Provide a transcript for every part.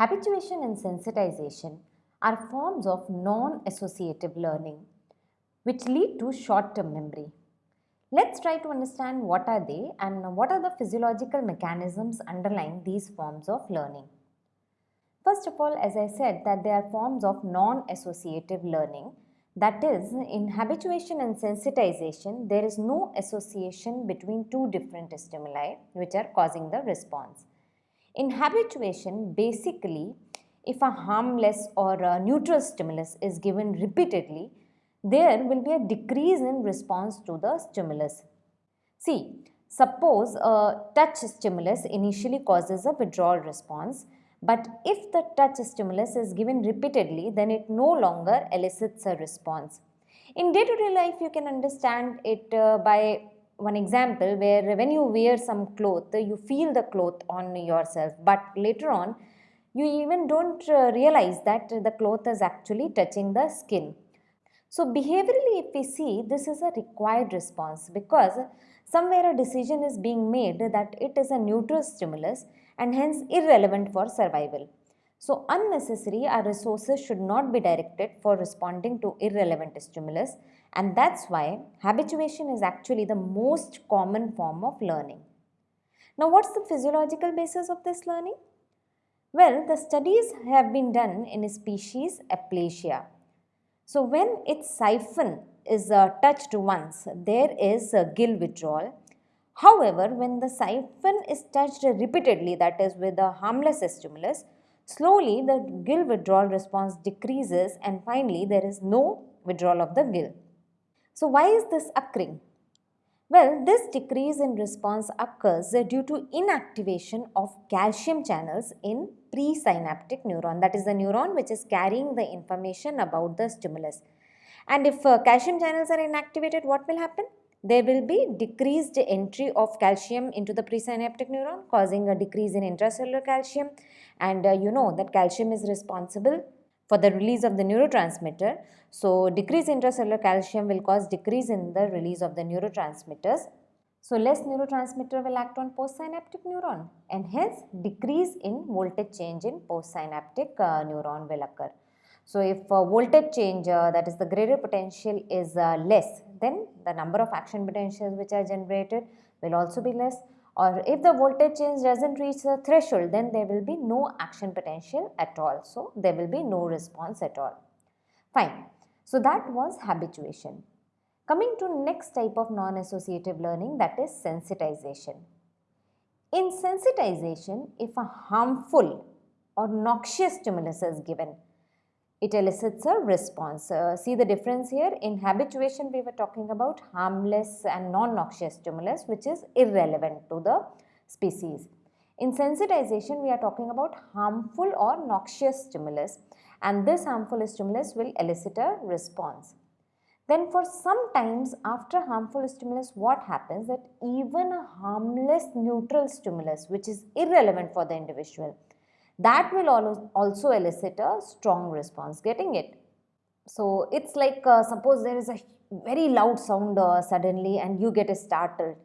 Habituation and sensitization are forms of non-associative learning which lead to short-term memory. Let's try to understand what are they and what are the physiological mechanisms underlying these forms of learning. First of all, as I said that they are forms of non-associative learning. That is, in habituation and sensitization, there is no association between two different stimuli which are causing the response. In habituation, basically, if a harmless or a neutral stimulus is given repeatedly, there will be a decrease in response to the stimulus. See, suppose a touch stimulus initially causes a withdrawal response but if the touch stimulus is given repeatedly, then it no longer elicits a response. In day-to-day -day life, you can understand it uh, by one example where when you wear some cloth, you feel the cloth on yourself, but later on, you even don't uh, realize that the cloth is actually touching the skin. So behaviorally, if we see, this is a required response because somewhere a decision is being made that it is a neutral stimulus and hence irrelevant for survival. So unnecessary our resources should not be directed for responding to irrelevant stimulus and that's why habituation is actually the most common form of learning. Now what's the physiological basis of this learning? Well, the studies have been done in a species Aplysia. So when its siphon is uh, touched once, there is a gill withdrawal However, when the siphon is touched repeatedly, that is with a harmless stimulus, slowly the gill withdrawal response decreases and finally there is no withdrawal of the gill. So why is this occurring? Well, this decrease in response occurs due to inactivation of calcium channels in presynaptic neuron. That is the neuron which is carrying the information about the stimulus. And if uh, calcium channels are inactivated, what will happen? there will be decreased entry of calcium into the presynaptic neuron causing a decrease in intracellular calcium and uh, you know that calcium is responsible for the release of the neurotransmitter. So, decrease intracellular calcium will cause decrease in the release of the neurotransmitters. So, less neurotransmitter will act on postsynaptic neuron and hence decrease in voltage change in postsynaptic uh, neuron will occur. So, if uh, voltage change uh, that is the graded potential is uh, less then the number of action potentials which are generated will also be less or if the voltage change does not reach the threshold then there will be no action potential at all. So, there will be no response at all. Fine. So, that was habituation. Coming to next type of non-associative learning that is sensitization. In sensitization, if a harmful or noxious stimulus is given, it elicits a response. Uh, see the difference here in habituation we were talking about harmless and non-noxious stimulus which is irrelevant to the species. In sensitization we are talking about harmful or noxious stimulus and this harmful stimulus will elicit a response. Then for some times after harmful stimulus what happens that even a harmless neutral stimulus which is irrelevant for the individual that will also elicit a strong response getting it. So, it is like uh, suppose there is a very loud sound uh, suddenly and you get startled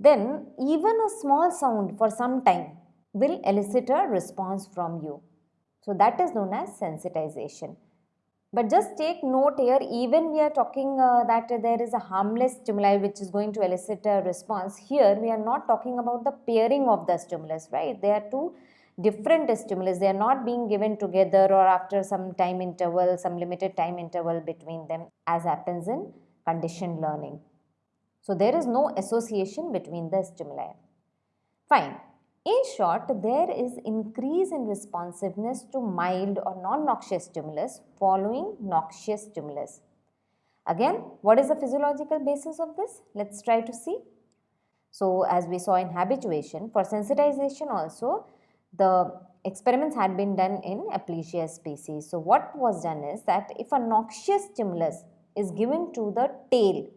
then even a small sound for some time will elicit a response from you. So, that is known as sensitization. But just take note here even we are talking uh, that there is a harmless stimuli which is going to elicit a response. Here we are not talking about the pairing of the stimulus right. They are two different stimulus. They are not being given together or after some time interval, some limited time interval between them as happens in conditioned learning. So, there is no association between the stimuli. Fine. In short, there is increase in responsiveness to mild or non-noxious stimulus following noxious stimulus. Again, what is the physiological basis of this? Let's try to see. So, as we saw in habituation, for sensitization also, the experiments had been done in Aplysia species. So, what was done is that if a noxious stimulus is given to the tail,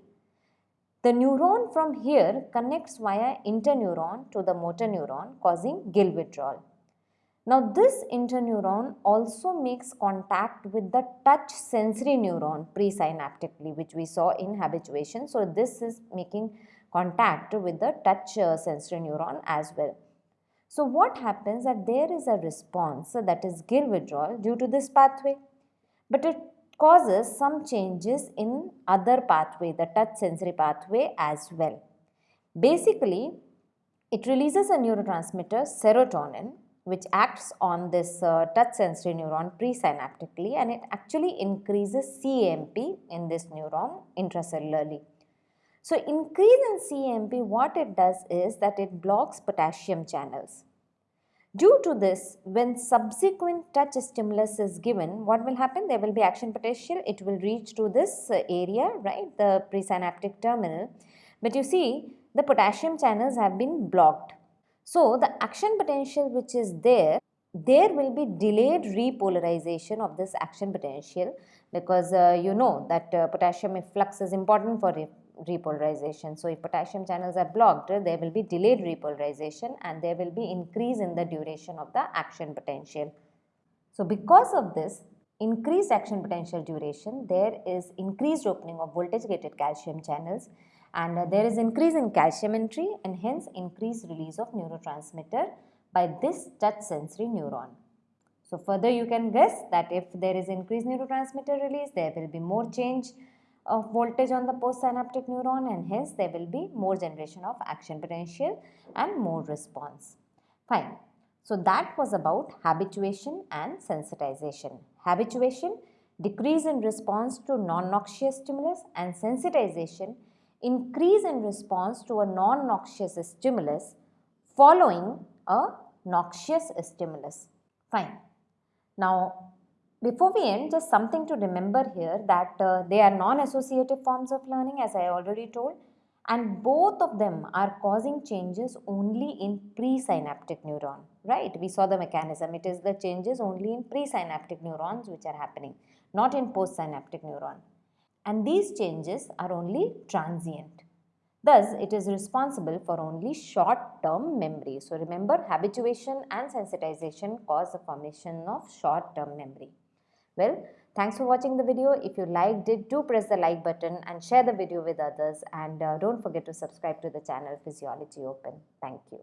the neuron from here connects via interneuron to the motor neuron causing gill withdrawal. Now, this interneuron also makes contact with the touch sensory neuron presynaptically which we saw in habituation. So, this is making contact with the touch uh, sensory neuron as well. So what happens that there is a response that is gill withdrawal due to this pathway. But it causes some changes in other pathway, the touch sensory pathway as well. Basically, it releases a neurotransmitter serotonin which acts on this uh, touch sensory neuron presynaptically and it actually increases CAMP in this neuron intracellularly. So, increase in CAMP what it does is that it blocks potassium channels. Due to this, when subsequent touch stimulus is given, what will happen? There will be action potential, it will reach to this uh, area, right, the presynaptic terminal. But you see, the potassium channels have been blocked. So, the action potential which is there, there will be delayed repolarization of this action potential because uh, you know that uh, potassium efflux is important for repolarization. So, if potassium channels are blocked, there will be delayed repolarization and there will be increase in the duration of the action potential. So, because of this increased action potential duration, there is increased opening of voltage gated calcium channels and there is increase in calcium entry and hence increased release of neurotransmitter by this touch sensory neuron. So further you can guess that if there is increased neurotransmitter release there will be more change of voltage on the postsynaptic neuron and hence there will be more generation of action potential and more response. Fine. So that was about habituation and sensitization. Habituation, decrease in response to non-noxious stimulus and sensitization, increase in response to a non-noxious stimulus following a noxious stimulus. Fine. Now, before we end, just something to remember here that uh, they are non-associative forms of learning as I already told and both of them are causing changes only in presynaptic neuron, right? We saw the mechanism. It is the changes only in presynaptic neurons which are happening, not in postsynaptic neuron and these changes are only transient. Thus, it is responsible for only short-term memory. So, remember habituation and sensitization cause the formation of short-term memory. Well, thanks for watching the video. If you liked it, do press the like button and share the video with others and uh, don't forget to subscribe to the channel Physiology Open. Thank you.